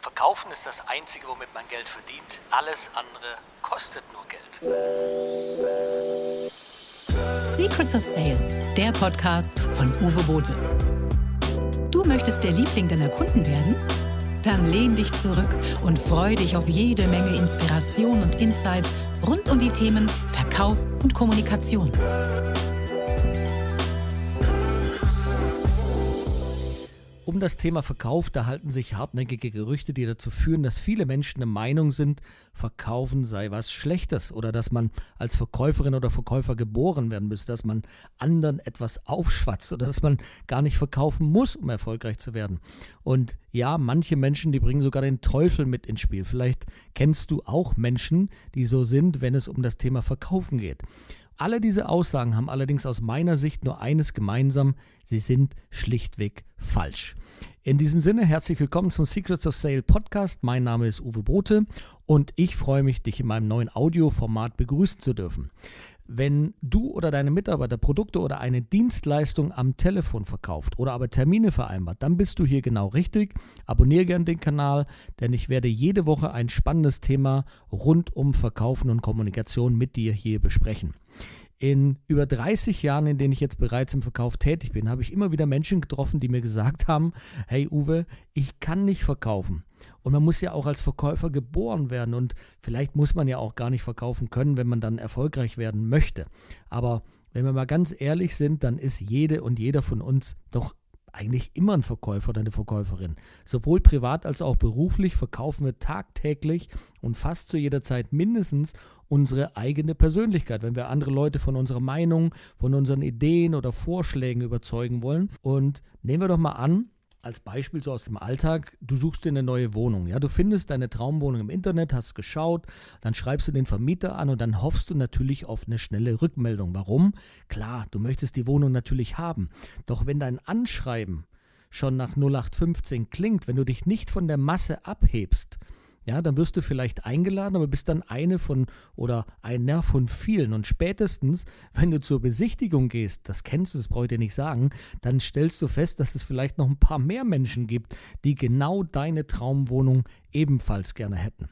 Verkaufen ist das Einzige, womit man Geld verdient. Alles andere kostet nur Geld. Secrets of Sale, der Podcast von Uwe Bote. Du möchtest der Liebling deiner Kunden werden? Dann lehn dich zurück und freu dich auf jede Menge Inspiration und Insights rund um die Themen Verkauf und Kommunikation. Um das Thema Verkauf, da halten sich hartnäckige Gerüchte, die dazu führen, dass viele Menschen der Meinung sind, Verkaufen sei was Schlechtes oder dass man als Verkäuferin oder Verkäufer geboren werden müsse, dass man anderen etwas aufschwatzt oder dass man gar nicht verkaufen muss, um erfolgreich zu werden. Und ja, manche Menschen, die bringen sogar den Teufel mit ins Spiel. Vielleicht kennst du auch Menschen, die so sind, wenn es um das Thema Verkaufen geht. Alle diese Aussagen haben allerdings aus meiner Sicht nur eines gemeinsam, sie sind schlichtweg falsch. In diesem Sinne, herzlich willkommen zum Secrets of Sale Podcast. Mein Name ist Uwe Bote und ich freue mich, dich in meinem neuen Audioformat begrüßen zu dürfen. Wenn du oder deine Mitarbeiter Produkte oder eine Dienstleistung am Telefon verkauft oder aber Termine vereinbart, dann bist du hier genau richtig. Abonniere gerne den Kanal, denn ich werde jede Woche ein spannendes Thema rund um Verkaufen und Kommunikation mit dir hier besprechen. In über 30 Jahren, in denen ich jetzt bereits im Verkauf tätig bin, habe ich immer wieder Menschen getroffen, die mir gesagt haben, hey Uwe, ich kann nicht verkaufen. Und man muss ja auch als Verkäufer geboren werden und vielleicht muss man ja auch gar nicht verkaufen können, wenn man dann erfolgreich werden möchte. Aber wenn wir mal ganz ehrlich sind, dann ist jede und jeder von uns doch eigentlich immer ein Verkäufer oder eine Verkäuferin. Sowohl privat als auch beruflich verkaufen wir tagtäglich und fast zu jeder Zeit mindestens unsere eigene Persönlichkeit, wenn wir andere Leute von unserer Meinung, von unseren Ideen oder Vorschlägen überzeugen wollen. Und nehmen wir doch mal an, als Beispiel so aus dem Alltag, du suchst dir eine neue Wohnung. Ja, du findest deine Traumwohnung im Internet, hast geschaut, dann schreibst du den Vermieter an und dann hoffst du natürlich auf eine schnelle Rückmeldung. Warum? Klar, du möchtest die Wohnung natürlich haben. Doch wenn dein Anschreiben schon nach 0815 klingt, wenn du dich nicht von der Masse abhebst, ja, dann wirst du vielleicht eingeladen, aber bist dann eine von oder einer von vielen. Und spätestens, wenn du zur Besichtigung gehst, das kennst du, das brauche ich dir nicht sagen, dann stellst du fest, dass es vielleicht noch ein paar mehr Menschen gibt, die genau deine Traumwohnung ebenfalls gerne hätten.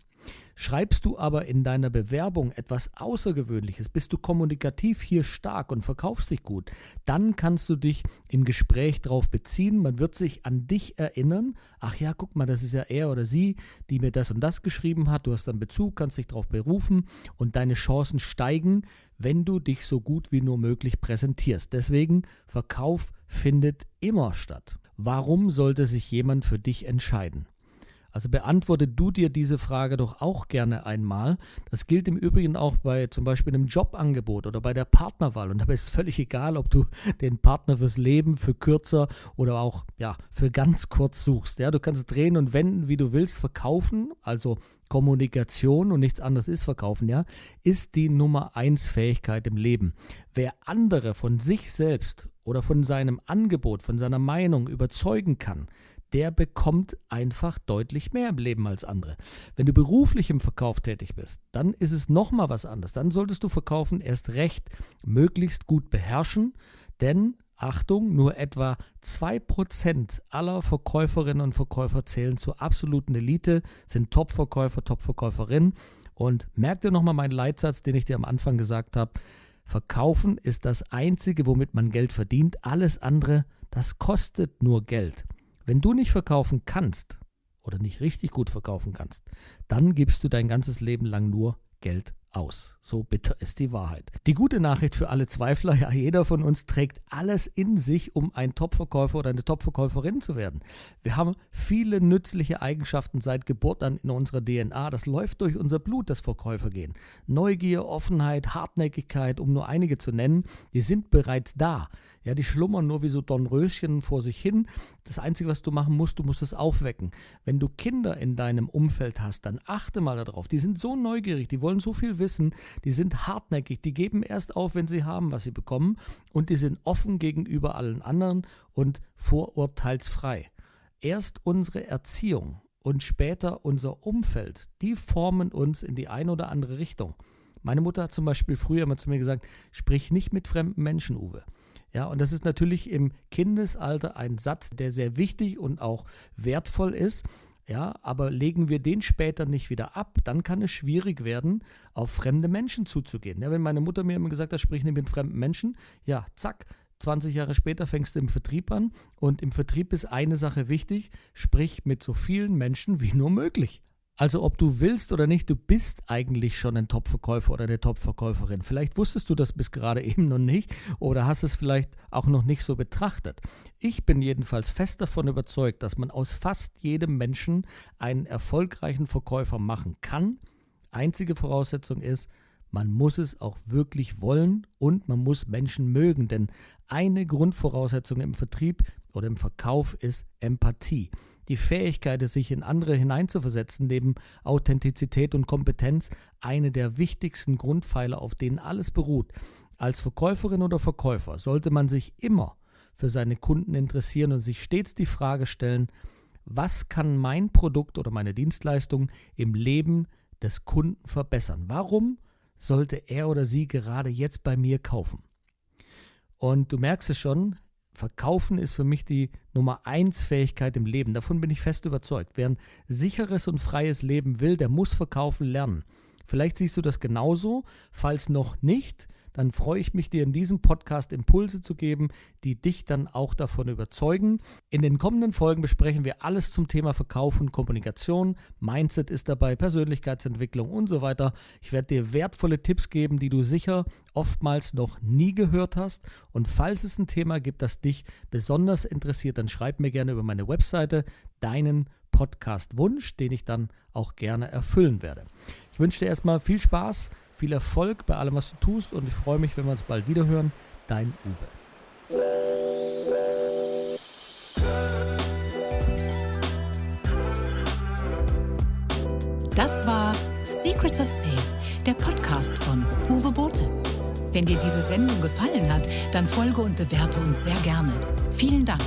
Schreibst du aber in deiner Bewerbung etwas Außergewöhnliches, bist du kommunikativ hier stark und verkaufst dich gut, dann kannst du dich im Gespräch darauf beziehen. Man wird sich an dich erinnern. Ach ja, guck mal, das ist ja er oder sie, die mir das und das geschrieben hat. Du hast dann Bezug, kannst dich darauf berufen und deine Chancen steigen, wenn du dich so gut wie nur möglich präsentierst. Deswegen, Verkauf findet immer statt. Warum sollte sich jemand für dich entscheiden? Also beantworte du dir diese Frage doch auch gerne einmal. Das gilt im Übrigen auch bei zum Beispiel einem Jobangebot oder bei der Partnerwahl. Und dabei ist es völlig egal, ob du den Partner fürs Leben, für kürzer oder auch ja, für ganz kurz suchst. Ja, du kannst drehen und wenden, wie du willst, verkaufen, also Kommunikation und nichts anderes ist verkaufen, ja, ist die Nummer eins Fähigkeit im Leben. Wer andere von sich selbst oder von seinem Angebot, von seiner Meinung überzeugen kann, der bekommt einfach deutlich mehr im Leben als andere. Wenn du beruflich im Verkauf tätig bist, dann ist es nochmal was anderes. Dann solltest du Verkaufen erst recht möglichst gut beherrschen, denn Achtung, nur etwa 2% aller Verkäuferinnen und Verkäufer zählen zur absoluten Elite, sind Top-Verkäufer, Top-Verkäuferinnen. Und merk dir nochmal meinen Leitsatz, den ich dir am Anfang gesagt habe. Verkaufen ist das Einzige, womit man Geld verdient. Alles andere, das kostet nur Geld. Wenn du nicht verkaufen kannst oder nicht richtig gut verkaufen kannst, dann gibst du dein ganzes Leben lang nur Geld aus. So bitter ist die Wahrheit. Die gute Nachricht für alle Zweifler, ja, jeder von uns trägt alles in sich, um ein Topverkäufer oder eine Topverkäuferin zu werden. Wir haben viele nützliche Eigenschaften seit Geburt an in unserer DNA. Das läuft durch unser Blut, das Verkäufer gehen. Neugier, Offenheit, Hartnäckigkeit, um nur einige zu nennen, die sind bereits da. Ja, die schlummern nur wie so Dornröschen vor sich hin. Das Einzige, was du machen musst, du musst es aufwecken. Wenn du Kinder in deinem Umfeld hast, dann achte mal darauf. Die sind so neugierig, die wollen so viel wissen, die sind hartnäckig, die geben erst auf, wenn sie haben, was sie bekommen und die sind offen gegenüber allen anderen und vorurteilsfrei. Erst unsere Erziehung und später unser Umfeld, die formen uns in die eine oder andere Richtung. Meine Mutter hat zum Beispiel früher immer zu mir gesagt, sprich nicht mit fremden Menschen, Uwe. Ja, und das ist natürlich im Kindesalter ein Satz, der sehr wichtig und auch wertvoll ist. Ja, aber legen wir den später nicht wieder ab, dann kann es schwierig werden, auf fremde Menschen zuzugehen. Ja, wenn meine Mutter mir immer gesagt hat, sprich nicht mit fremden Menschen, ja, zack, 20 Jahre später fängst du im Vertrieb an und im Vertrieb ist eine Sache wichtig, sprich mit so vielen Menschen wie nur möglich. Also ob du willst oder nicht, du bist eigentlich schon ein Top-Verkäufer oder eine Top-Verkäuferin. Vielleicht wusstest du das bis gerade eben noch nicht oder hast es vielleicht auch noch nicht so betrachtet. Ich bin jedenfalls fest davon überzeugt, dass man aus fast jedem Menschen einen erfolgreichen Verkäufer machen kann. Einzige Voraussetzung ist, man muss es auch wirklich wollen und man muss Menschen mögen, denn eine Grundvoraussetzung im Vertrieb oder im Verkauf ist Empathie die Fähigkeit, sich in andere hineinzuversetzen, neben Authentizität und Kompetenz eine der wichtigsten Grundpfeiler, auf denen alles beruht. Als Verkäuferin oder Verkäufer sollte man sich immer für seine Kunden interessieren und sich stets die Frage stellen, was kann mein Produkt oder meine Dienstleistung im Leben des Kunden verbessern? Warum sollte er oder sie gerade jetzt bei mir kaufen? Und du merkst es schon, Verkaufen ist für mich die Nummer eins Fähigkeit im Leben. Davon bin ich fest überzeugt. Wer ein sicheres und freies Leben will, der muss verkaufen lernen. Vielleicht siehst du das genauso. Falls noch nicht, dann freue ich mich, dir in diesem Podcast Impulse zu geben, die dich dann auch davon überzeugen. In den kommenden Folgen besprechen wir alles zum Thema Verkaufen, Kommunikation, Mindset ist dabei, Persönlichkeitsentwicklung und so weiter. Ich werde dir wertvolle Tipps geben, die du sicher oftmals noch nie gehört hast. Und falls es ein Thema gibt, das dich besonders interessiert, dann schreib mir gerne über meine Webseite deinen Podcast-Wunsch, den ich dann auch gerne erfüllen werde. Ich wünsche dir erstmal viel Spaß viel Erfolg bei allem, was du tust und ich freue mich, wenn wir uns bald wieder hören. Dein Uwe. Das war Secrets of Sale, der Podcast von Uwe Bote. Wenn dir diese Sendung gefallen hat, dann folge und bewerte uns sehr gerne. Vielen Dank.